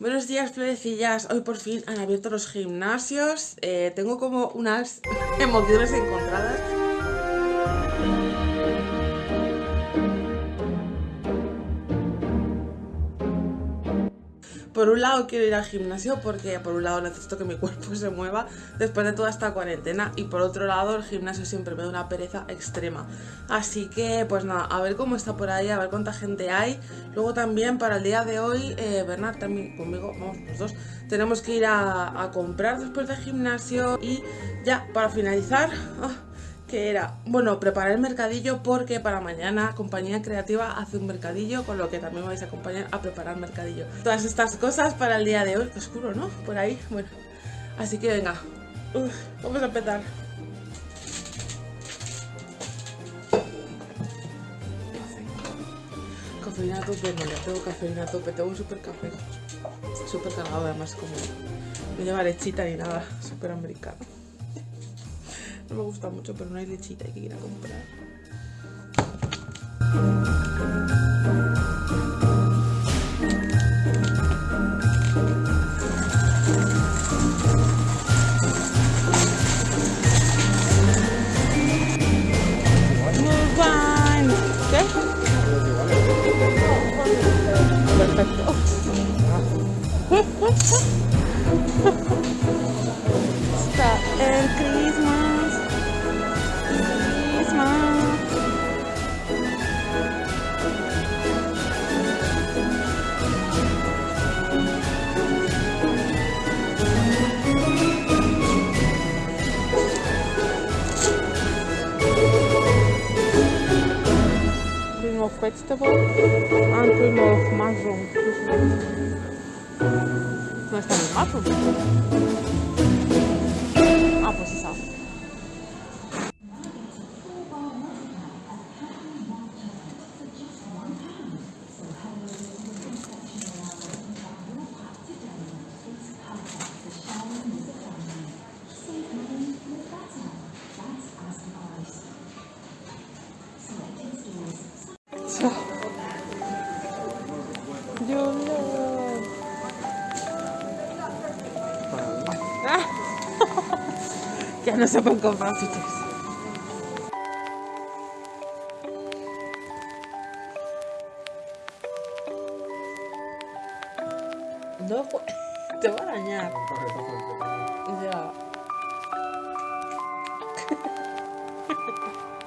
Buenos días, florecillas. Hoy por fin han abierto los gimnasios. Eh, tengo como unas emociones encontradas. Por un lado quiero ir al gimnasio porque por un lado necesito que mi cuerpo se mueva después de toda esta cuarentena y por otro lado el gimnasio siempre me da una pereza extrema. Así que pues nada, a ver cómo está por ahí, a ver cuánta gente hay. Luego también para el día de hoy, eh, Bernard también conmigo, vamos los dos, tenemos que ir a, comprar después del gimnasio y ya para finalizar... Ah, que era, bueno, preparar el mercadillo porque para mañana Compañía Creativa hace un mercadillo, con lo que también vais a acompañar a preparar mercadillo. Todas estas cosas para el día de hoy, que oscuro, ¿no? Por ahí, bueno. Así que venga, vamos a empezar. Cafeína a tope, no, tengo cafeína a tope, tengo un super café, súper cargado además como no lleva lechita ni nada, súper americano. No me gusta mucho, pero no hay lechita, hay que ir a comprar. Perfecto. vegetable and remove mushroom. Mas também mushroom? Ya no se pueden comprar fichas. No, te va a dañar. Ya.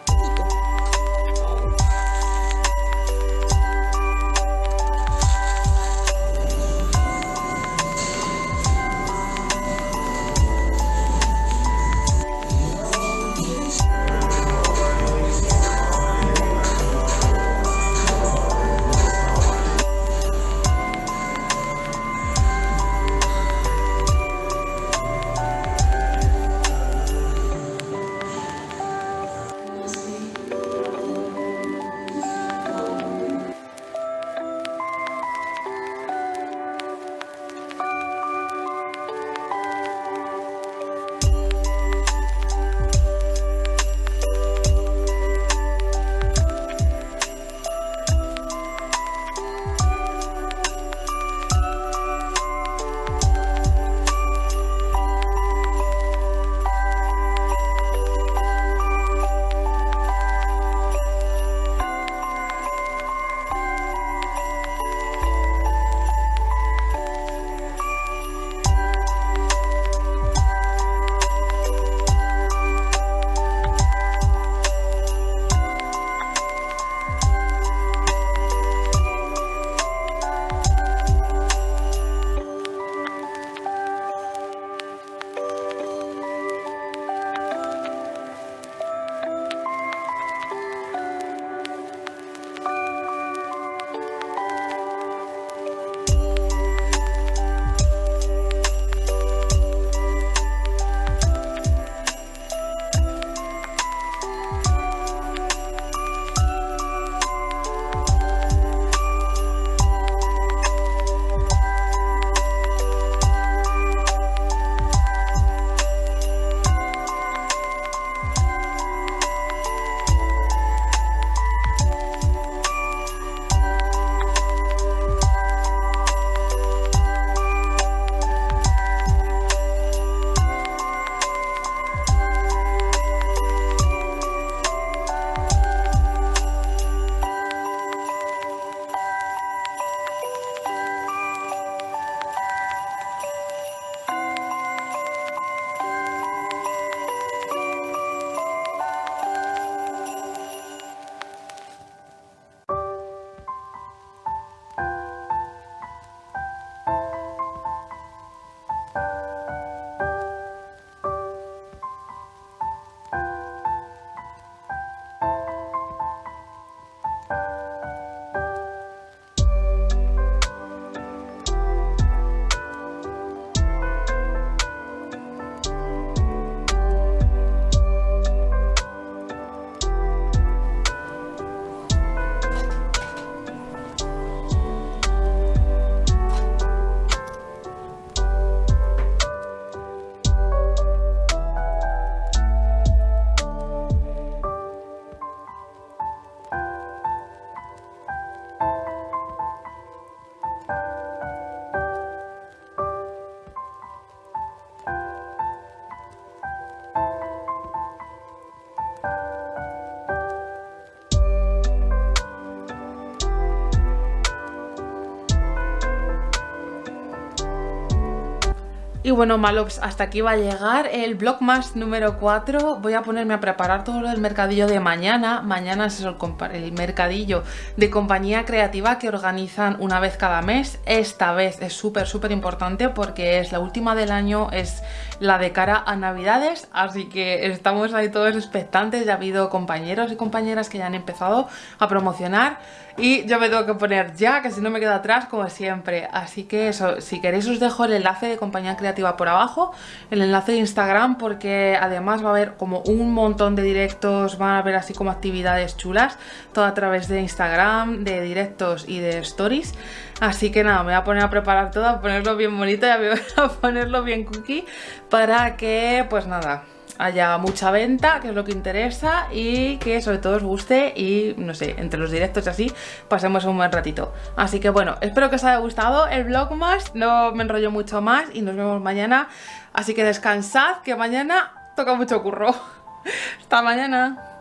Y bueno, Malops, hasta aquí va a llegar el Vlogmas número 4. Voy a ponerme a preparar todo lo del mercadillo de mañana. Mañana es el, el mercadillo de compañía creativa que organizan una vez cada mes. Esta vez es súper, súper importante porque es la última del año, es la de cara a Navidades. Así que estamos ahí todos expectantes. Ya ha habido compañeros y compañeras que ya han empezado a promocionar. Y yo me tengo que poner ya, que si no me quedo atrás como siempre. Así que eso, si queréis os dejo el enlace de compañía creativa por abajo, el enlace de Instagram porque además va a haber como un montón de directos, van a haber así como actividades chulas, todo a través de Instagram, de directos y de stories. Así que nada, me voy a poner a preparar todo, a ponerlo bien bonito y a ponerlo bien cookie para que pues nada, haya mucha venta, que es lo que interesa y que sobre todo os guste y no sé, entre los directos y así pasemos un buen ratito. Así que bueno, espero que os haya gustado el vlog más, no me enrollo mucho más y nos vemos mañana. Así que descansad, que mañana toca mucho curro. Hasta mañana.